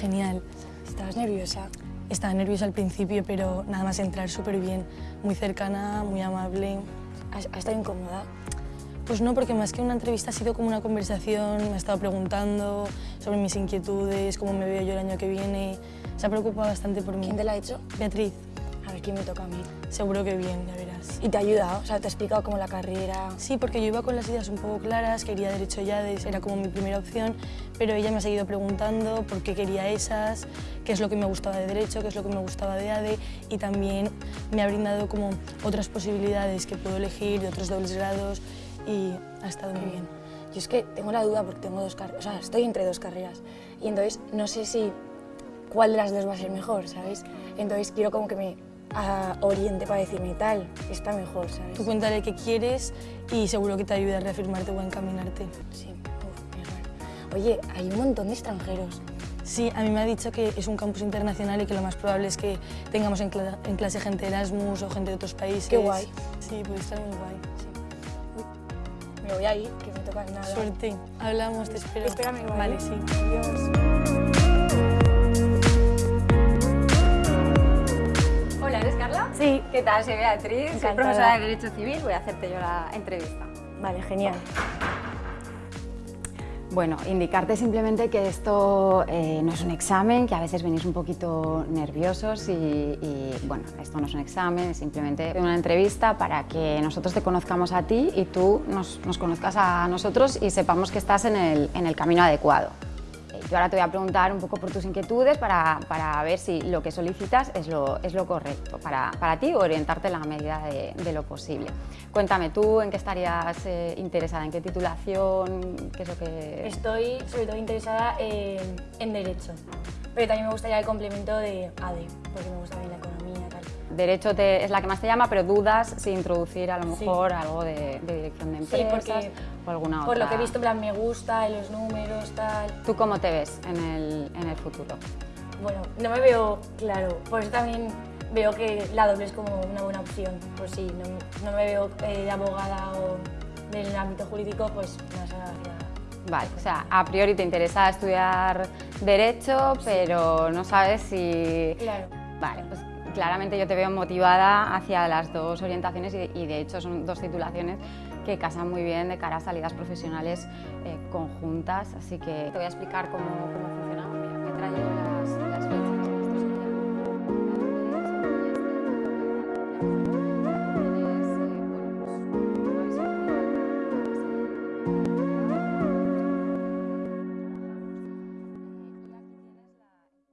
Genial. ¿Estabas nerviosa? Estaba nerviosa al principio, pero nada más entrar súper bien. Muy cercana, muy amable. ¿Has, has estado incómoda? Pues no, porque más que una entrevista ha sido como una conversación, me ha estado preguntando sobre mis inquietudes, cómo me veo yo el año que viene. Se ha preocupado bastante por mí. ¿Quién te la ha hecho? Beatriz, A ver, ¿quién me toca a mí? seguro que bien, ya verás. ¿Y te ha ayudado? O sea, te ha explicado cómo la carrera... Sí, porque yo iba con las ideas un poco claras, quería Derecho Yades, era como mi primera opción, pero ella me ha seguido preguntando por qué quería esas, qué es lo que me gustaba de Derecho, qué es lo que me gustaba de ADE, y también me ha brindado como otras posibilidades que puedo elegir de otros dobles grados, y ha estado muy bien. Yo es que tengo la duda porque tengo dos carreras, o sea, estoy entre dos carreras y entonces no sé si cuál de las dos va a ser mejor, ¿sabes? Entonces quiero como que me ah, oriente para decirme tal, está mejor, ¿sabes? Tú cuéntale qué quieres y seguro que te ayuda a reafirmarte o a encaminarte. Sí, uf. Oye, hay un montón de extranjeros. Sí, a mí me ha dicho que es un campus internacional y que lo más probable es que tengamos en, cla- en clase gente de Erasmus o gente de otros países. Qué guay. Sí, puede estar muy guay. sí. Me voy a ir, que me toca nada. Suerte. Hablamos, te espero. Espérame, ¿vale? Vale, sí. Adiós. Sí. ¿Qué tal? Soy Beatriz, soy profesora de Derecho Civil, voy a hacerte yo la entrevista. Vale, genial. Bueno, indicarte simplemente que esto eh, no es un examen, que a veces venís un poquito nerviosos y, y, bueno, esto no es un examen, es simplemente una entrevista para que nosotros te conozcamos a ti y tú nos, nos conozcas a nosotros y sepamos que estás en el, en el camino adecuado. Yo ahora te voy a preguntar un poco por tus inquietudes para, para ver si lo que solicitas es lo, es lo correcto para, para ti o orientarte en la medida de, lo posible. Cuéntame tú en qué estarías eh, interesada, en qué titulación, qué es lo que... Estoy sobre todo interesada en, Derecho, pero también me gustaría el complemento de ADE, porque me gusta bien la economía. Derecho te- es la que más te llama, pero dudas si introducir a lo Sí. mejor algo de, de dirección de Sí, empresas porque o alguna por lo otra. que he visto, plan, me gusta, los números, tal. ¿Tú cómo te ves en el, en el futuro? Bueno, no me veo claro, por eso también veo que la doble es como una buena opción. Pues sí, no, no me veo eh, de abogada o del ámbito jurídico, pues más hacia... Vale, o sea, a priori te interesa estudiar Derecho, pero no sabes si... Claro. Vale, pues Claramente yo te veo motivada hacia las dos orientaciones y de, hecho son dos titulaciones que casan muy bien de cara a salidas profesionales conjuntas, así que te voy a explicar cómo, cómo funciona. Mira, me he traído las, las fechas. Esto sería...